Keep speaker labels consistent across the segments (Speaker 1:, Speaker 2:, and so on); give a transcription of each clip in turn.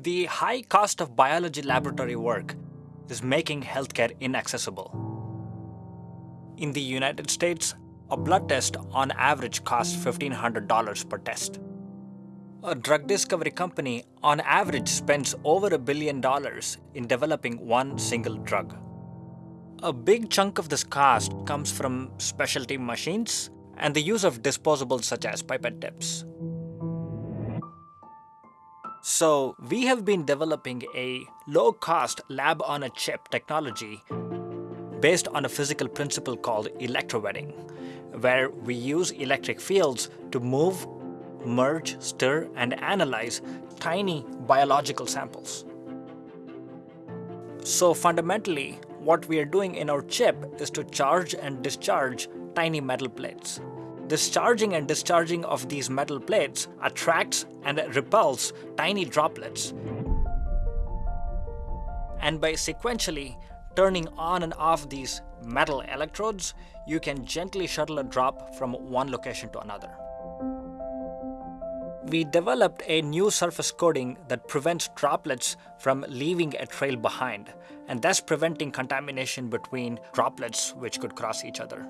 Speaker 1: The high cost of biology laboratory work is making healthcare inaccessible. In the United States, a blood test on average costs $1,500 per test. A drug discovery company on average spends over a billion dollars in developing one single drug. A big chunk of this cost comes from specialty machines and the use of disposables such as pipette tips. So we have been developing a low-cost lab-on-a-chip technology based on a physical principle called electrowetting, where we use electric fields to move, merge, stir, and analyze tiny biological samples. So fundamentally, what we are doing in our chip is to charge and discharge tiny metal plates. This charging and discharging of these metal plates attracts and repels tiny droplets. And by sequentially turning on and off these metal electrodes, you can gently shuttle a drop from one location to another. We developed a new surface coating that prevents droplets from leaving a trail behind, and thus preventing contamination between droplets which could cross each other.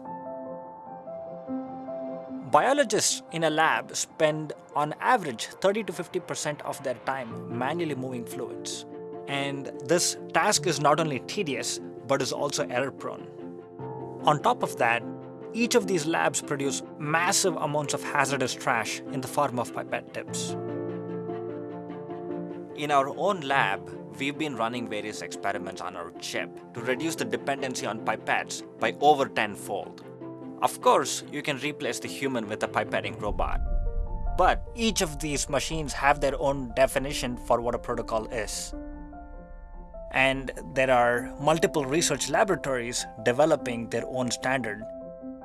Speaker 1: Biologists in a lab spend on average 30 to 50% of their time manually moving fluids. And this task is not only tedious, but is also error prone. On top of that, each of these labs produce massive amounts of hazardous trash in the form of pipette tips. In our own lab, we've been running various experiments on our chip to reduce the dependency on pipettes by over tenfold. Of course, you can replace the human with a pipetting robot. But each of these machines have their own definition for what a protocol is. And there are multiple research laboratories developing their own standard.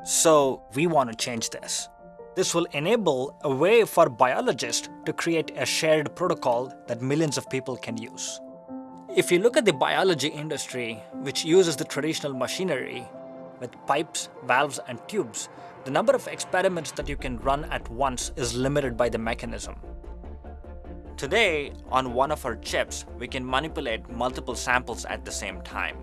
Speaker 1: So we want to change this. This will enable a way for biologists to create a shared protocol that millions of people can use. If you look at the biology industry, which uses the traditional machinery, with pipes, valves, and tubes, the number of experiments that you can run at once is limited by the mechanism. Today, on one of our chips, we can manipulate multiple samples at the same time.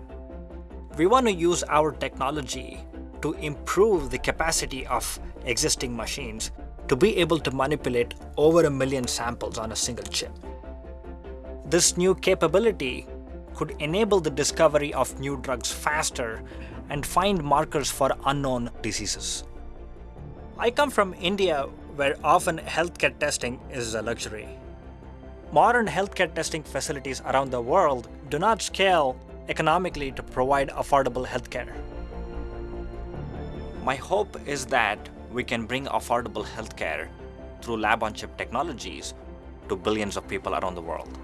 Speaker 1: We want to use our technology to improve the capacity of existing machines to be able to manipulate over a million samples on a single chip. This new capability could enable the discovery of new drugs faster and find markers for unknown diseases. I come from India where often healthcare testing is a luxury. Modern healthcare testing facilities around the world do not scale economically to provide affordable healthcare. My hope is that we can bring affordable healthcare through lab-on-chip technologies to billions of people around the world.